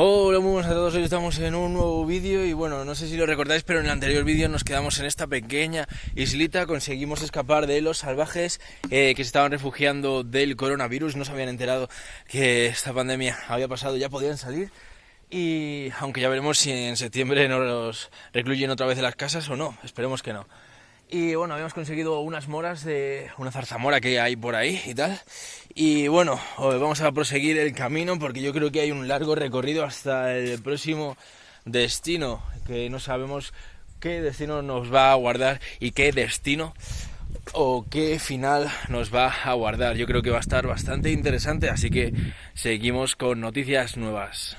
Hola, muy buenas a todos, hoy estamos en un nuevo vídeo y bueno, no sé si lo recordáis, pero en el anterior vídeo nos quedamos en esta pequeña islita, conseguimos escapar de los salvajes eh, que se estaban refugiando del coronavirus, no se habían enterado que esta pandemia había pasado, ya podían salir. Y aunque ya veremos si en septiembre nos recluyen otra vez en las casas o no, esperemos que no. Y bueno, habíamos conseguido unas moras de una zarzamora que hay por ahí y tal. Y bueno, vamos a proseguir el camino porque yo creo que hay un largo recorrido hasta el próximo destino, que no sabemos qué destino nos va a guardar y qué destino o qué final nos va a guardar. Yo creo que va a estar bastante interesante, así que seguimos con noticias nuevas.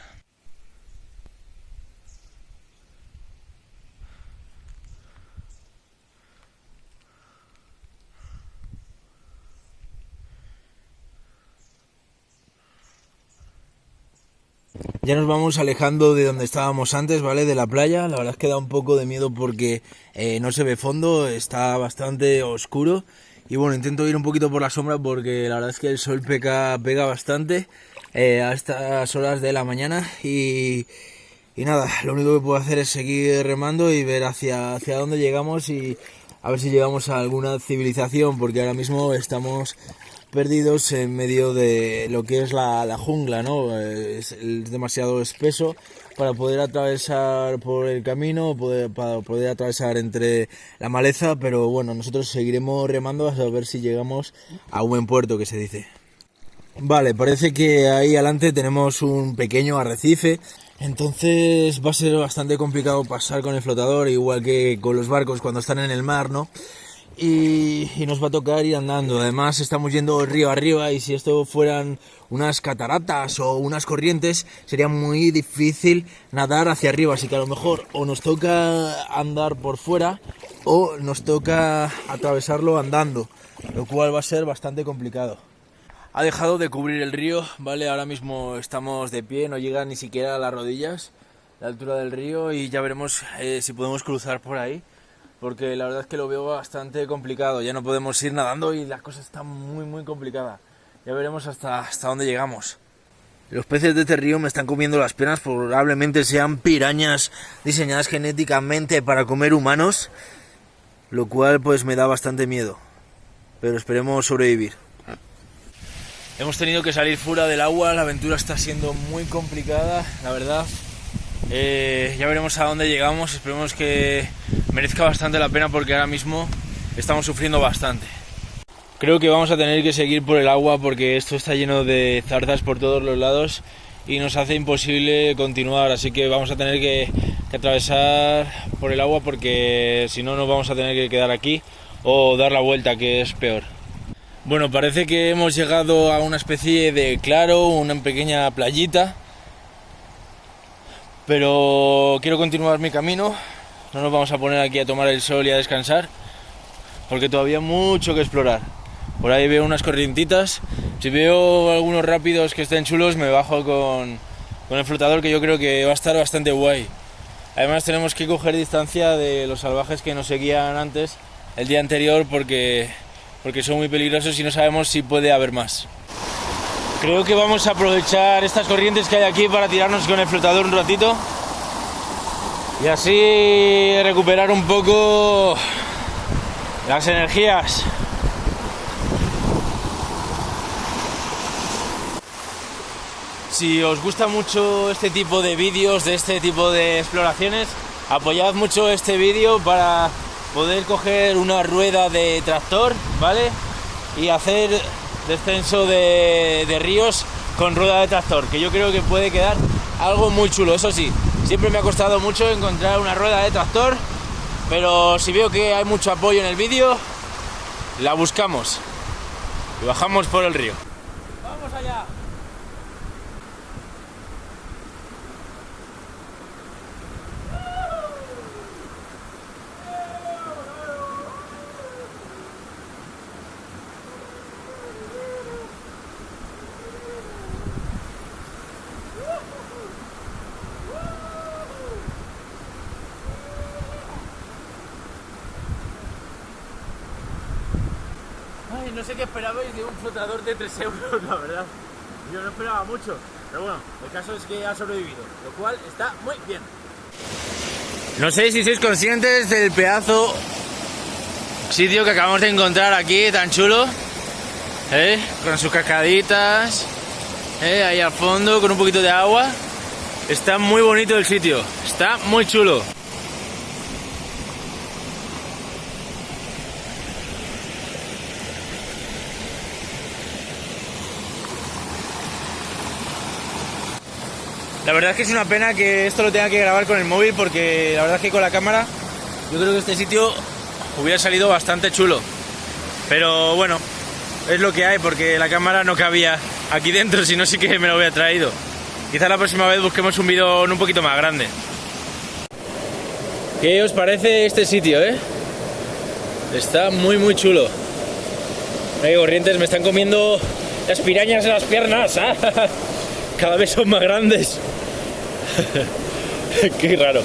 Ya nos vamos alejando de donde estábamos antes, ¿vale? De la playa. La verdad es que da un poco de miedo porque eh, no se ve fondo, está bastante oscuro. Y bueno, intento ir un poquito por la sombra porque la verdad es que el sol pega, pega bastante eh, a estas horas de la mañana. Y, y nada, lo único que puedo hacer es seguir remando y ver hacia, hacia dónde llegamos y a ver si llegamos a alguna civilización porque ahora mismo estamos perdidos en medio de lo que es la, jungla, ¿no? Es, demasiado espeso para poder atravesar por el camino, para poder atravesar entre la maleza, pero bueno, nosotros seguiremos remando hasta ver si llegamos a un buen puerto, que se dice. Vale, parece que ahí adelante tenemos un pequeño arrecife, entonces va a ser bastante complicado pasar con el flotador, igual que con los barcos cuando están en el mar, ¿no? Y, nos va a tocar ir andando. Además estamos yendo río arriba y si esto fueran unas cataratas o unas corrientes sería muy difícil nadar hacia arriba. Así que a lo mejor o nos toca andar por fuera o nos toca atravesarlo andando, lo cual va a ser bastante complicado. Ha dejado de cubrir el río, ¿vale? Ahora mismo estamos de pie, no llega ni siquiera a las rodillas la altura del río y ya veremos eh, si podemos cruzar por ahí porque la verdad es que lo veo bastante complicado. Ya no podemos ir nadando y la cosa está muy, muy complicada. Ya veremos hasta, hasta dónde llegamos. Los peces de este río me están comiendo las penas, probablemente sean pirañas diseñadas genéticamente para comer humanos, lo cual pues me da bastante miedo. Pero esperemos sobrevivir. Hemos tenido que salir fuera del agua, la aventura está siendo muy complicada, la verdad. Eh, ya veremos a dónde llegamos, esperemos que merezca bastante la pena porque ahora mismo estamos sufriendo bastante. Creo que vamos a tener que seguir por el agua porque esto está lleno de zarzas por todos los lados y nos hace imposible continuar, así que vamos a tener que, atravesar por el agua porque si no nos vamos a tener que quedar aquí o dar la vuelta, que es peor. Bueno, parece que hemos llegado a una especie de claro, una pequeña playita, pero quiero continuar mi camino no nos vamos a poner aquí a tomar el sol y a descansar, porque todavía hay mucho que explorar. Por ahí veo unas corrientitas. Si veo algunos rápidos que estén chulos, me bajo con, con el flotador, que yo creo que va a estar bastante guay. Además tenemos que coger distancia de los salvajes que nos seguían antes, el día anterior, porque, porque son muy peligrosos y no sabemos si puede haber más. Creo que vamos a aprovechar estas corrientes que hay aquí para tirarnos con el flotador un ratito y así recuperar un poco las energías. Si os gusta mucho este tipo de vídeos, de este tipo de exploraciones, apoyad mucho este vídeo para poder coger una rueda de tractor, ¿vale? Y hacer descenso de, ríos con rueda de tractor, que yo creo que puede quedar algo muy chulo, eso sí, Siempre me ha costado mucho encontrar una rueda de tractor, pero si veo que hay mucho apoyo en el vídeo, la buscamos y bajamos por el río. ¡Vamos allá! No sé qué esperabais de un flotador de 3 euros, la verdad. Yo no esperaba mucho, pero bueno, el caso es que ha sobrevivido, lo cual está muy bien. No sé si sois conscientes del pedazo sitio que acabamos de encontrar aquí, tan chulo, ¿eh? con sus cascaditas, ¿eh? ahí al fondo, con un poquito de agua. Está muy bonito el sitio, está muy chulo. La verdad es que es una pena que esto lo tenga que grabar con el móvil porque la verdad es que con la cámara yo creo que este sitio hubiera salido bastante chulo. Pero bueno, es lo que hay porque la cámara no cabía aquí dentro, si no sí que me lo hubiera traído. Quizá la próxima vez busquemos un vídeo un poquito más grande. ¿Qué os parece este sitio, eh? Está muy muy chulo. Hay corrientes, me están comiendo las pirañas en las piernas. ¿ah? Cada vez son más grandes. Qué raro.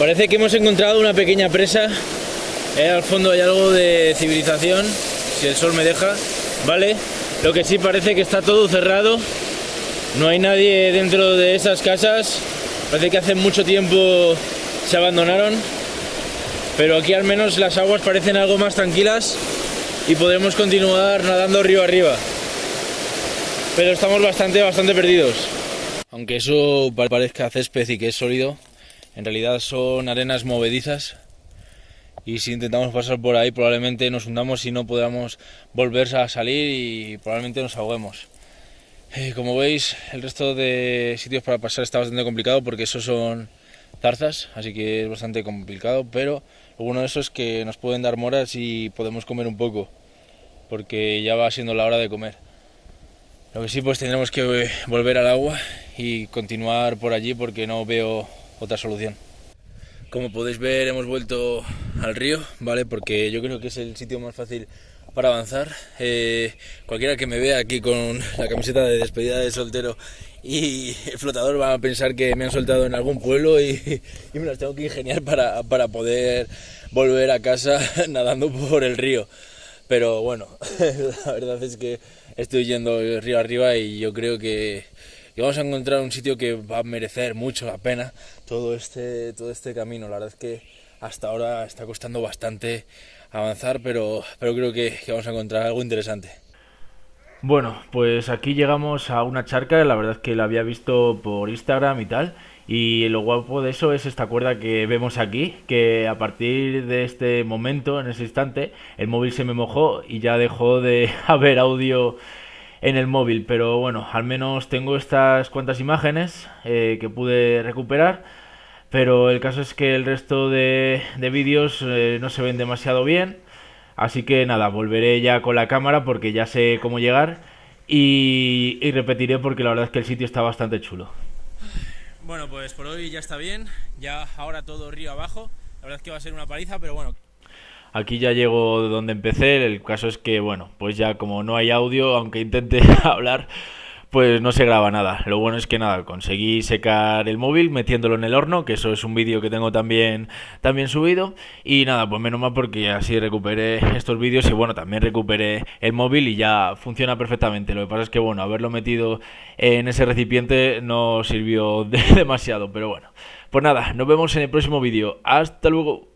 Parece que hemos encontrado una pequeña presa. Eh, al fondo hay algo de civilización, si el sol me deja, ¿vale? Lo que sí parece que está todo cerrado. No hay nadie dentro de esas casas. Parece que hace mucho tiempo se abandonaron pero aquí al menos las aguas parecen algo más tranquilas y podemos continuar nadando río arriba. Pero estamos bastante, bastante perdidos. Aunque eso parezca césped y que es sólido, en realidad son arenas movedizas y si intentamos pasar por ahí probablemente nos hundamos y no podamos volver a salir y probablemente nos ahoguemos. Eh, como veis, el resto de sitios para pasar está bastante complicado porque esos son zarzas, así que es bastante complicado, pero bueno de eso es que nos pueden dar moras y podemos comer un poco, porque ya va siendo la hora de comer. Lo que sí, pues tendremos que volver al agua y continuar por allí porque no veo otra solución. Como podéis ver, hemos vuelto al río, ¿vale? Porque yo creo que es el sitio más fácil para avanzar. Eh, cualquiera que me vea aquí con la camiseta de despedida de soltero y el flotador va a pensar que me han soltado en algún pueblo y, me las tengo que ingeniar para, poder volver a casa nadando por el río. Pero bueno, la verdad es que estoy yendo río arriba y yo creo que, vamos a encontrar un sitio que va a merecer mucho la pena todo este, todo este camino. La verdad es que hasta ahora está costando bastante avanzar, pero, pero creo que vamos a encontrar algo interesante. Bueno, pues aquí llegamos a una charca, la verdad es que la había visto por Instagram y tal. Y lo guapo de eso es esta cuerda que vemos aquí, que a partir de este momento, en ese instante, el móvil se me mojó y ya dejó de haber audio en el móvil. Pero bueno, al menos tengo estas cuantas imágenes eh, que pude recuperar. Pero el caso es que el resto de, vídeos eh, no se ven demasiado bien. Así que nada, volveré ya con la cámara porque ya sé cómo llegar y, repetiré porque la verdad es que el sitio está bastante chulo. Bueno, pues por hoy ya está bien, ya ahora todo río abajo, la verdad es que va a ser una paliza, pero bueno. Aquí ya llego donde empecé, el caso es que bueno, pues ya como no hay audio, aunque intente hablar, pues no se graba nada. Lo bueno es que nada, conseguí secar el móvil metiéndolo en el horno, que eso es un vídeo que tengo también, también subido. Y nada, pues menos mal porque así recuperé estos vídeos y bueno, también recuperé el móvil y ya funciona perfectamente. Lo que pasa es que bueno, haberlo metido en ese recipiente no sirvió demasiado, pero bueno. Pues nada, nos vemos en el próximo vídeo. Hasta luego.